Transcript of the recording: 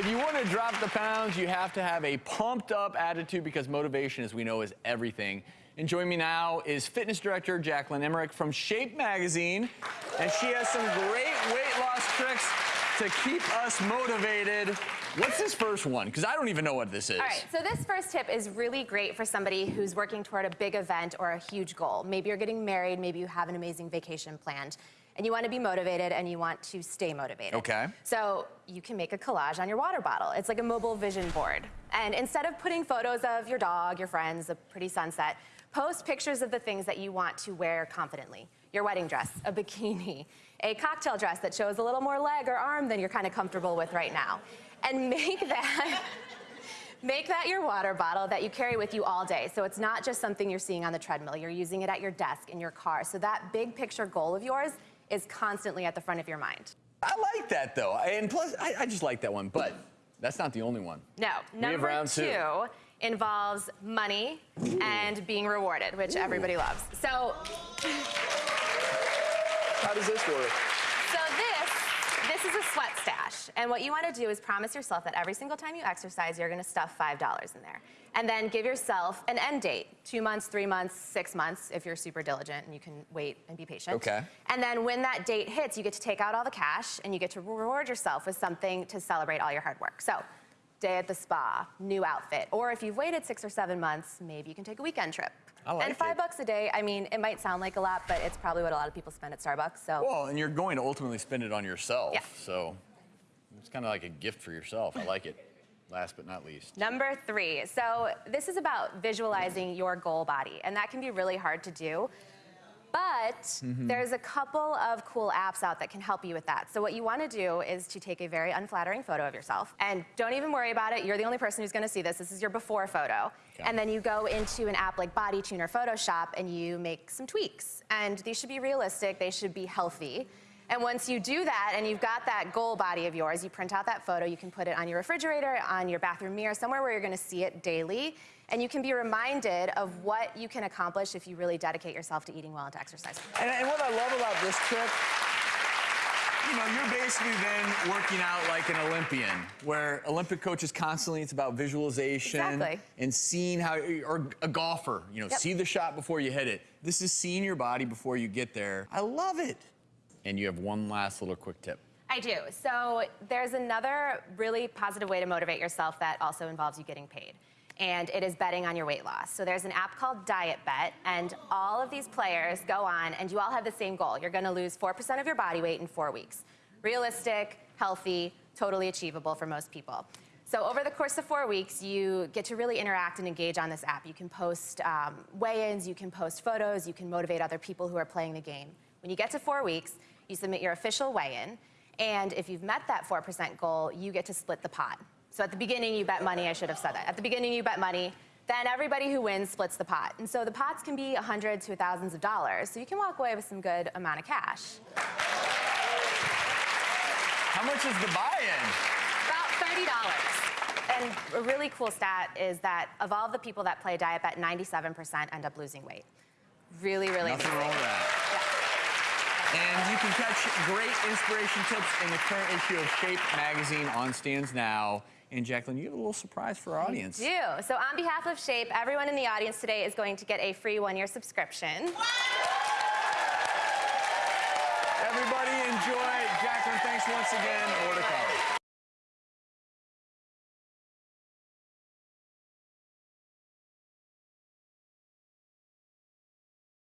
If you want to drop the pounds, you have to have a pumped up attitude because motivation, as we know, is everything. And joining me now is fitness director Jacqueline Emmerich from Shape Magazine. And she has some great weight loss tricks to keep us motivated. What's this first one? Because I don't even know what this is. All right, so this first tip is really great for somebody who's working toward a big event or a huge goal. Maybe you're getting married, maybe you have an amazing vacation planned, and you want to be motivated and you want to stay motivated. Okay. So you can make a collage on your water bottle. It's like a mobile vision board. And instead of putting photos of your dog, your friends, a pretty sunset, post pictures of the things that you want to wear confidently. Your wedding dress, a bikini, a cocktail dress that shows a little more leg or arm than you're kind of comfortable with right now. And make that Make that your water bottle that you carry with you all day. So it's not just something you're seeing on the treadmill. You're using it at your desk, in your car. So that big picture goal of yours is constantly at the front of your mind. I like that though. And plus, I, I just like that one. But that's not the only one. No. Number two. two involves money and being rewarded, which everybody loves. So How does this work? This is a sweat stash. And what you want to do is promise yourself that every single time you exercise, you're going to stuff $5 in there. And then give yourself an end date, two months, three months, six months, if you're super diligent and you can wait and be patient. Okay. And then when that date hits, you get to take out all the cash and you get to reward yourself with something to celebrate all your hard work. So day at the spa, new outfit. Or if you've waited six or seven months, maybe you can take a weekend trip. I like and five it. bucks a day, I mean, it might sound like a lot, but it's probably what a lot of people spend at Starbucks. So Well, and you're going to ultimately spend it on yourself. Yeah. So it's kind of like a gift for yourself. I like it. Last but not least. Number three. So this is about visualizing your goal body, and that can be really hard to do. But Mm-hmm. there's a couple of cool apps out that can help you with that. So what you want to do is to take a very unflattering photo of yourself, and don't even worry about it. You're the only person who's going to see this. This is your before photo, Okay. and then you go into an app like Body Tuner or Photoshop, and you make some tweaks. And these should be realistic. They should be healthy. And once you do that and you've got that goal body of yours, you print out that photo, you can put it on your refrigerator, on your bathroom mirror, somewhere where you're gonna see it daily. And you can be reminded of what you can accomplish if you really dedicate yourself to eating well and to exercising. And, and what I love about this trick, you know, you're basically then working out like an Olympian, where Olympic coaches constantly, it's about visualization Exactly. and seeing how, or a golfer, you know, Yep. see the shot before you hit it. This is seeing your body before you get there. I love it. And you have one last little quick tip. I do. So there's another really positive way to motivate yourself that also involves you getting paid. And it is betting on your weight loss. So there's an app called DietBet, and all of these players go on, and you all have the same goal. You're gonna lose 4% of your body weight in four weeks. Realistic, healthy, totally achievable for most people. So over the course of four weeks, you get to really interact and engage on this app. You can post um, weigh-ins, you can post photos, you can motivate other people who are playing the game. When you get to four weeks, you submit your official weigh-in, and if you've met that 4% goal, you get to split the pot. So at the beginning, you bet money, I should have said that. At the beginning, you bet money, then everybody who wins splits the pot. And so the pots can be 100 to thousands of dollars, so you can walk away with some good amount of cash. How much is the buy-in? About $30. And a really cool stat is that of all the people that play DietBet, 97% end up losing weight. Really, really Nothing wrong with that. And you can catch great inspiration tips in the current issue of Shape magazine on stands now. And Jacqueline, you have a little surprise for our audience. Do. So on behalf of Shape, everyone in the audience today is going to get a free one-year subscription. Everybody enjoy. Jacqueline, thanks once again. More to come.